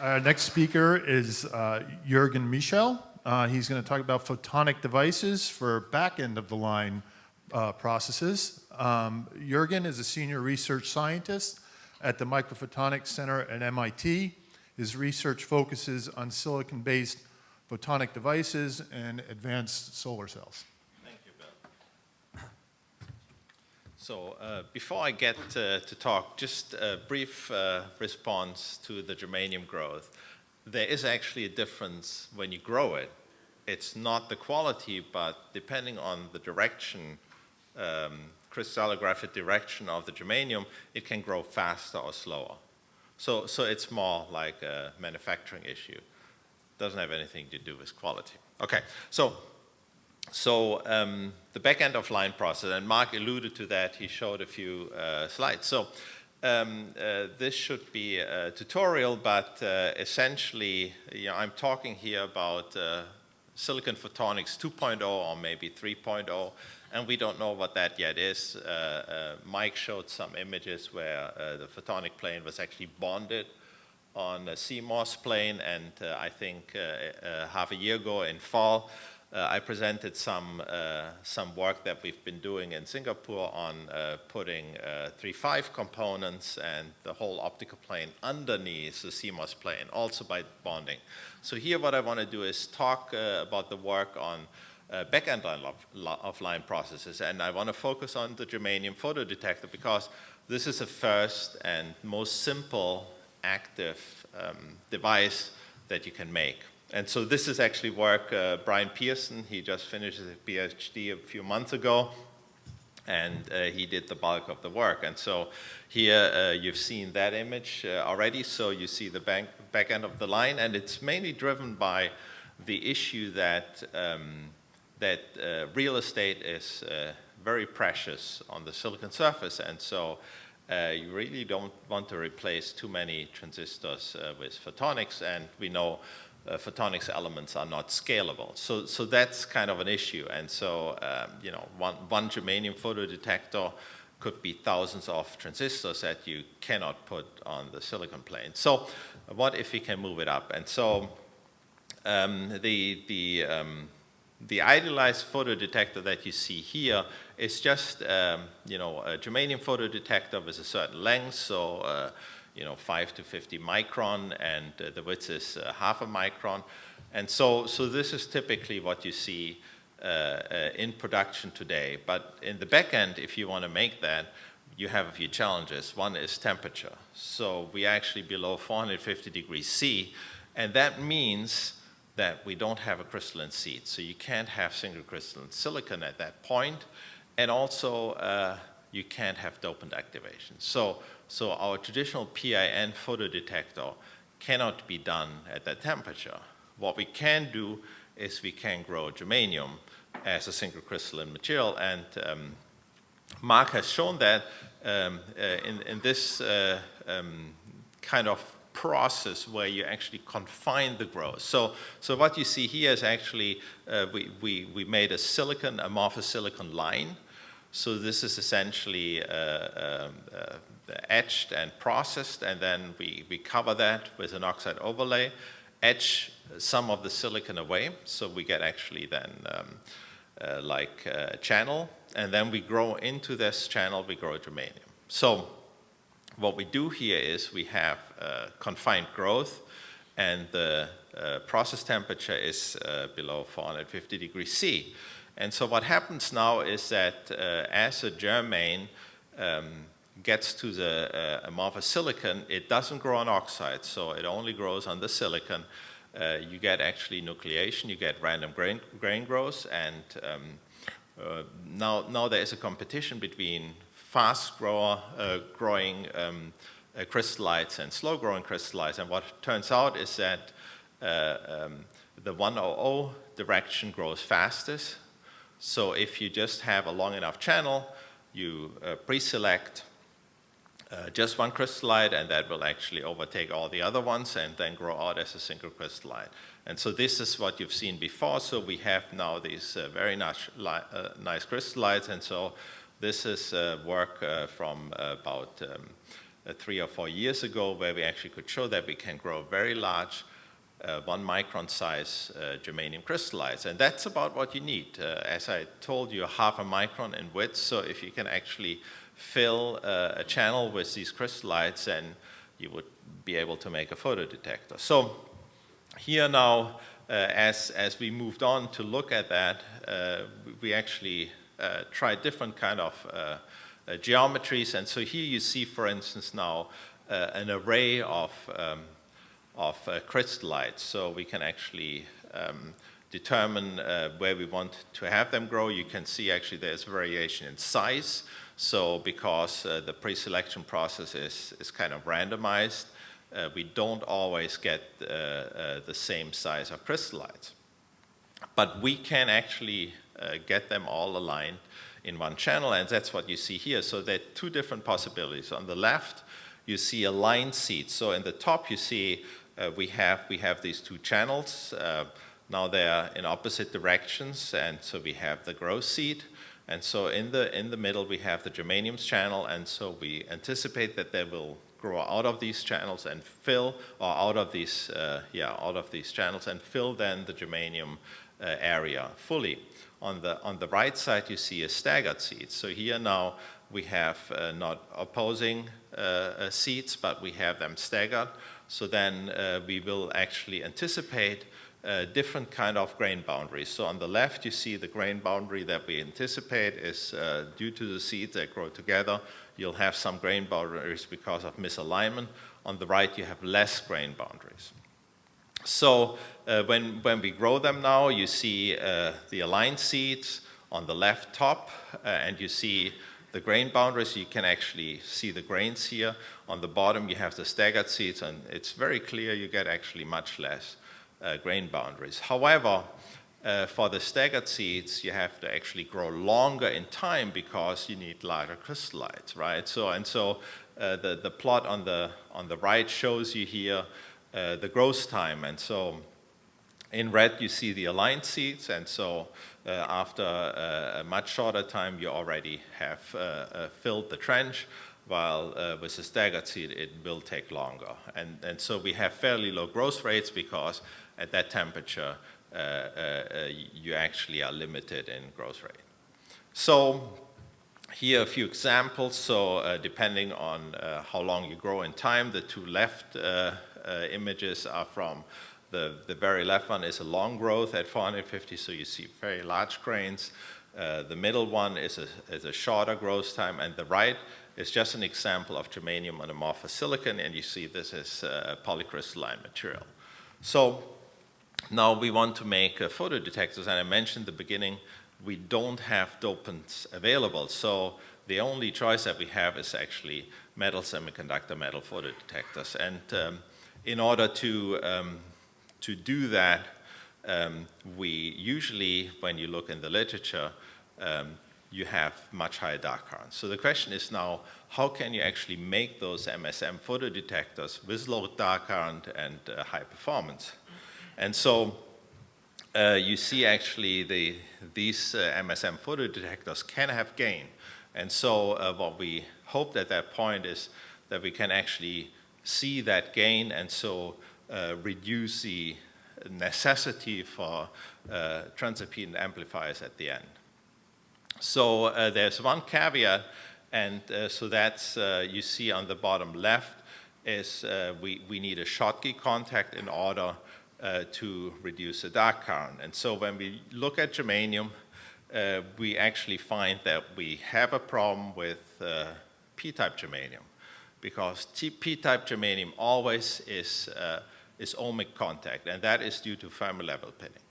Our next speaker is uh, Jürgen Michel. Uh, he's going to talk about photonic devices for back end of the line uh, processes. Um, Jürgen is a senior research scientist at the Microphotonics Center at MIT. His research focuses on silicon-based photonic devices and advanced solar cells. Thank you, Bill. So uh, before I get uh, to talk, just a brief uh, response to the germanium growth. There is actually a difference when you grow it. It's not the quality, but depending on the direction um, crystallographic direction of the germanium, it can grow faster or slower. So, so it's more like a manufacturing issue. Doesn't have anything to do with quality. Okay, so, so um, the back end of line process, and Mark alluded to that, he showed a few uh, slides. So um, uh, this should be a tutorial, but uh, essentially, you know, I'm talking here about uh, silicon photonics 2.0 or maybe 3.0 and we don't know what that yet is. Uh, uh, Mike showed some images where the photonic plane was actually bonded on a CMOS plane, and I think half a year ago in fall, Uh, I presented some, uh, some work that we've been doing in Singapore on uh, putting III-V components and the whole optical plane underneath the CMOS plane, also by bonding. So here what I want to do is talk about the work on uh, back-end line of, of, line processes. And I want to focus on the germanium photodetector because this is the first and most simple active um, device that you can make. And so this is actually work uh, Brian Pearson, he just finished his PhD a few months ago and uh, he did the bulk of the work. And so here uh, you've seen that image uh, already, so you see the back, back end of the line and it's mainly driven by the issue that um, that uh, real estate is uh, very precious on the silicon surface. And so you really don't want to replace too many transistors with photonics. And we know uh, photonics elements are not scalable. So, so that's kind of an issue and so um, you know one, one germanium photodetector could be thousands of transistors that you cannot put on the silicon plane. So what if we can move it up? And so um, the, the um, the idealized photodetector that you see here is just, um, you know, a germanium photodetector with a certain length, so, uh, you know, 5 to 50 micron, and uh, the width is uh, half a micron. And so, so this is typically what you see uh, uh, in production today. But in the back end, if you want to make that, you have a few challenges. One is temperature. So we're actually below 450 degrees C, and that means that we don't have a crystalline seed. So you can't have single crystalline silicon at that point. And also, uh, you can't have dopant activation. So, so our traditional PIN photodetector cannot be done at that temperature. What we can do is we can grow germanium as a single crystalline material. And um, Mark has shown that um, uh, in, in, this uh, um, kind of process where you actually confine the growth. So, so what you see here is actually, uh, we, we, we made a silicon, amorphous silicon line. So this is essentially uh, um, uh, etched and processed, and then we, we cover that with an oxide overlay, etch some of the silicon away, so we get actually then um, uh, like a channel, and then we grow into this channel, we grow germanium. So what we do here is we have uh, confined growth and the uh, process temperature is uh, below 450 degrees C. And so what happens now is that uh, as a germane um, gets to the uh, amorphous silicon, it doesn't grow on oxide, so it only grows on the silicon. Uh, you get actually nucleation, you get random grain, grain growth, and um, now, now there is a competition between fast grower, uh, growing um, uh, crystallites and slow growing crystallites. And what turns out is that uh, um, the 100 direction grows fastest. So if you just have a long enough channel, you uh, pre-select uh, just one crystallite and that will actually overtake all the other ones and then grow out as a single crystallite. And so this is what you've seen before. So we have now these uh, very nice, uh, nice crystallites and so this is uh, work uh, from about um, three or four years ago where we actually could show that we can grow very large, uh, one micron size uh, germanium crystallites. And that's about what you need. Uh, as I told you, half a micron in width. So if you can actually fill uh, a channel with these crystallites, then you would be able to make a photodetector. So here now, uh, as, as we moved on to look at that, uh, we actually tried different kind of geometries. And so here you see, for instance, now an array of, um, of crystallites. So we can actually um, determine where we want to have them grow. You can see actually there's variation in size. So because the pre-selection process is, is kind of randomized, uh, we don't always get uh, uh, the same size of crystallites. But we can actually get them all aligned in one channel, and that's what you see here. So there are two different possibilities. On the left, you see a line seed. So in the top, you see uh, we, have, we have these two channels. Uh, now they're in opposite directions, and so we have the growth seed. And so in the, in the middle, we have the germaniums channel, and so we anticipate that they will grow out of these channels and fill, or out of these, uh, yeah, out of these channels and fill then the germanium uh, area fully. On the, on the right side, you see a staggered seed. So here now we have uh, not opposing uh, uh, seeds, but we have them staggered. So then we will actually anticipate different kind of grain boundaries. So on the left, you see the grain boundary that we anticipate is uh, due to the seeds that grow together. You'll have some grain boundaries because of misalignment. On the right, you have less grain boundaries. So uh, when, when we grow them now, you see the aligned seeds on the left top, and you see the grain boundaries. You can actually see the grains here. On the bottom, you have the staggered seeds, and it's very clear you get actually much less uh, grain boundaries. However, uh, for the staggered seeds, you have to actually grow longer in time because you need larger crystallites, right? So, and so uh, the, the plot on the, on the right shows you here uh, the growth time. And so in red, you see the aligned seeds. And so after uh, a much shorter time, you already have uh, filled the trench while uh, with the staggered seed, it will take longer. And, and so we have fairly low growth rates because at that temperature, uh, uh, you actually are limited in growth rate. So here are a few examples. So uh, depending on uh, how long you grow in time, the two left uh, uh, images are from the, the very left one is a long growth at 450, so you see very large grains. the middle one is a, is a shorter growth time, and the right is just an example of germanium on amorphous silicon, and you see this is polycrystalline material. So now we want to make uh, photodetectors, and I mentioned at the beginning, we don't have dopants available. So the only choice that we have is actually metal semiconductor metal photodetectors. And um, in order to, um, to do that, um, we usually, when you look in the literature, um, you have much higher dark currents. So the question is now, how can you actually make those MSM photodetectors with low dark current and uh, high performance? And so uh, you see actually the, these uh, MSM photodetectors can have gain. And so uh, what we hoped at that point is that we can actually see that gain and so reduce the necessity for uh, transimpedance amplifiers at the end. So uh, there's one caveat, and so that's you see on the bottom left is we, we need a Schottky contact in order uh, to reduce the dark current. And so when we look at germanium, uh, we actually find that we have a problem with uh, p-type germanium because p-type germanium always is, uh, is ohmic contact, and that is due to Fermi level pinning.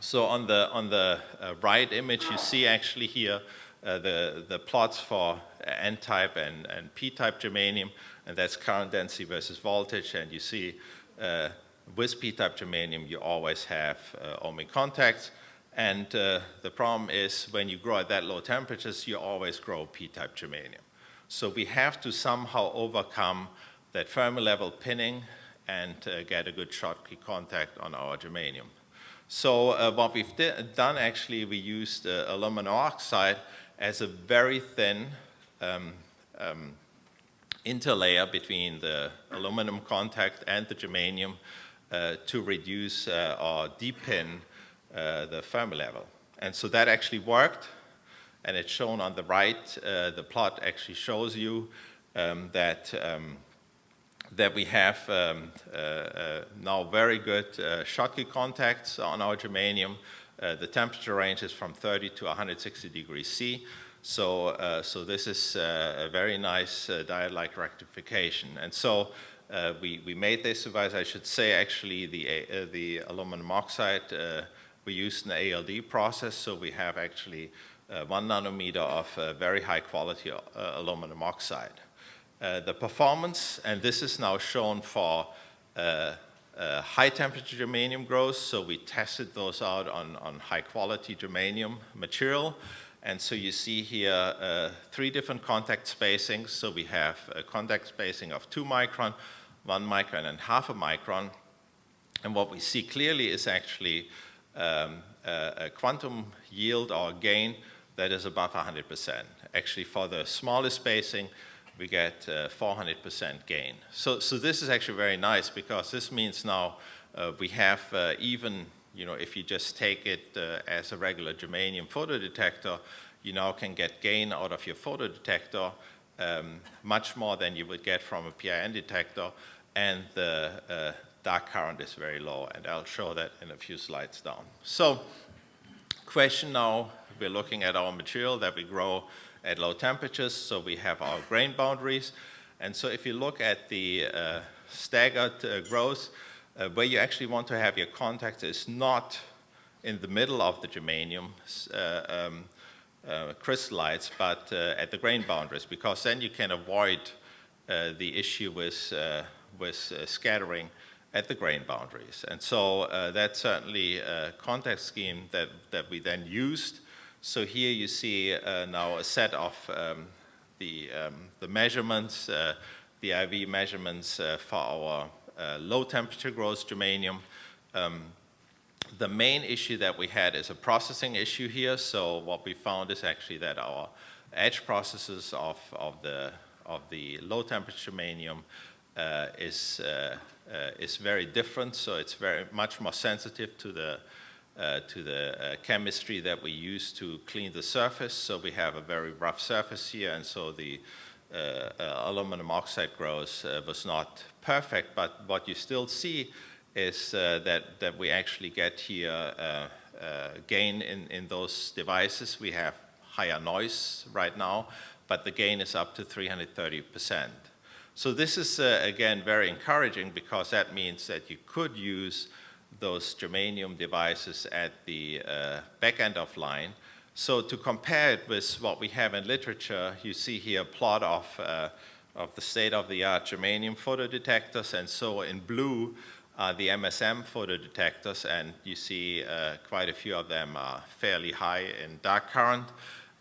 So on the, on the uh, right image, you see actually here uh, the, the plots for N-type and, and P-type germanium, and that's current density versus voltage, and you see uh, with p-type germanium, you always have uh, ohmic contacts. And uh, the problem is when you grow at that low temperatures, you always grow p-type germanium. So we have to somehow overcome that Fermi level pinning and uh, get a good Schottky contact on our germanium. So uh, what we've done actually, we used uh, aluminum oxide as a very thin um, um, interlayer between the aluminum contact and the germanium uh, to reduce uh, or deepen uh, the Fermi level. And so that actually worked, and it's shown on the right. The plot actually shows you um, that, um, that we have um, uh, uh, now very good Schottky contacts on our germanium. the temperature range is from 30 to 160 degrees C. So, uh, so this is uh, a very nice uh, diode-like rectification. And so uh, we, we made this device, I should say actually the, uh, the aluminum oxide, uh, we used an ALD process, so we have actually one nanometer of very high quality aluminum oxide. The performance, and this is now shown for uh, high temperature germanium growth, so we tested those out on, on high quality germanium material. And so you see here uh, three different contact spacings. So we have a contact spacing of two micron, one micron, and half a micron. And what we see clearly is actually um, a, quantum yield or gain that is above 100%. Actually, for the smallest spacing, we get 400% uh, gain. So, so this is actually very nice because this means now uh, we have uh, even you know, if you just take it as a regular germanium photodetector, you now can get gain out of your photodetector um, much more than you would get from a PIN detector, and the uh, dark current is very low, and I'll show that in a few slides down. So, question now, we're looking at our material that we grow at low temperatures, so we have our grain boundaries, and so if you look at the uh, staggered uh, growth, uh, where you actually want to have your contact is not in the middle of the germanium uh, um, uh, crystallites, but uh, at the grain boundaries, because then you can avoid the issue with, with scattering at the grain boundaries. And so that's certainly a contact scheme that, that we then used. So here you see now a set of um, the, um, the measurements, the IV measurements for our uh, low temperature growth germanium. Um, the main issue that we had is a processing issue here. So what we found is actually that our etch processes of, of, the, of the low temperature germanium uh, is, uh, uh, is very different. So it's very much more sensitive to the, uh, to the uh, chemistry that we use to clean the surface. So we have a very rough surface here. And so the uh, aluminum oxide growth was not perfect, but what you still see is uh, that, that we actually get here uh, uh, gain in, in those devices. We have higher noise right now, but the gain is up to 330%. So this is, uh, again, very encouraging because that means that you could use those germanium devices at the uh, back end of line. So to compare it with what we have in literature, you see here a plot of uh, of the state-of-the-art germanium photodetectors, and so in blue are the MSM photodetectors, and you see uh, quite a few of them are fairly high in dark current.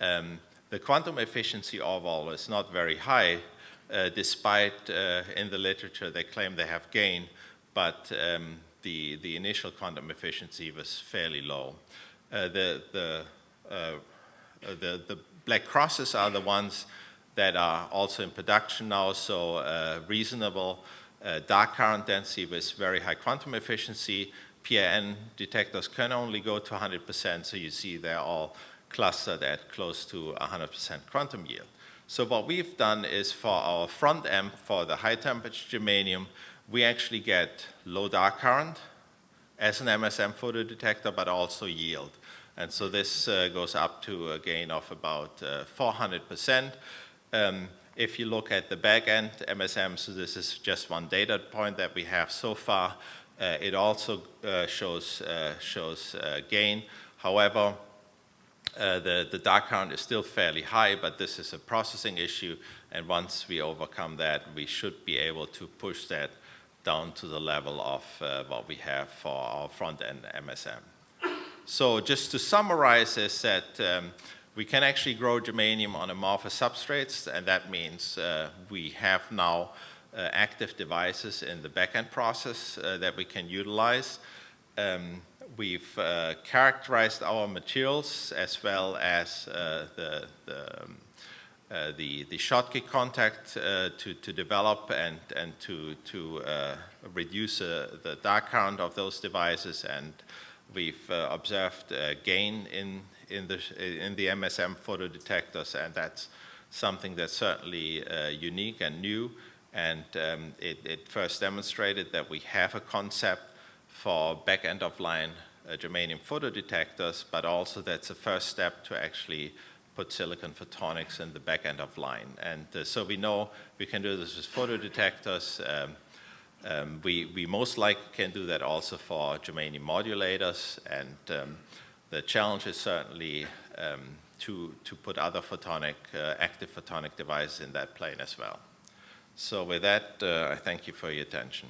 Um, the quantum efficiency overall is not very high, uh, despite uh, in the literature they claim they have gain, but um, the, the initial quantum efficiency was fairly low. Uh, the, the, uh, the, the black crosses are the ones that are also in production now, so uh, reasonable uh, dark current density with very high quantum efficiency. PIN detectors can only go to 100%, so you see they're all clustered at close to 100% quantum yield. So what we've done is for our front end, for the high temperature germanium, we actually get low dark current as an MSM photodetector, but also yield. And so this uh, goes up to a gain of about 400%. Uh, um, if you look at the back end MSM, so this is just one data point that we have so far, uh, it also uh, shows, uh, shows uh, gain. However, uh, the, the dark current is still fairly high, but this is a processing issue, and once we overcome that, we should be able to push that down to the level of uh, what we have for our front-end MSM. So just to summarize is that um, we can actually grow germanium on amorphous substrates, and that means uh, we have now uh, active devices in the backend process uh, that we can utilize. Um, we've uh, characterized our materials as well as uh, the, the, um, uh, the, the Schottky contact uh, to, to develop and, and to, to uh, reduce uh, the dark current of those devices. And we've uh, observed uh, gain in, in, the, in the MSM photodetectors, and that's something that's certainly unique and new. And um, it, it first demonstrated that we have a concept for back end of line germanium photodetectors, but also that's a first step to actually put silicon photonics in the back end of line. And uh, so we know we can do this with photodetectors. Um, um, we, we most likely can do that also for germanium modulators. And um, the challenge is certainly um, to, to put other photonic, uh, active photonic devices in that plane as well. So with that, uh, I thank you for your attention.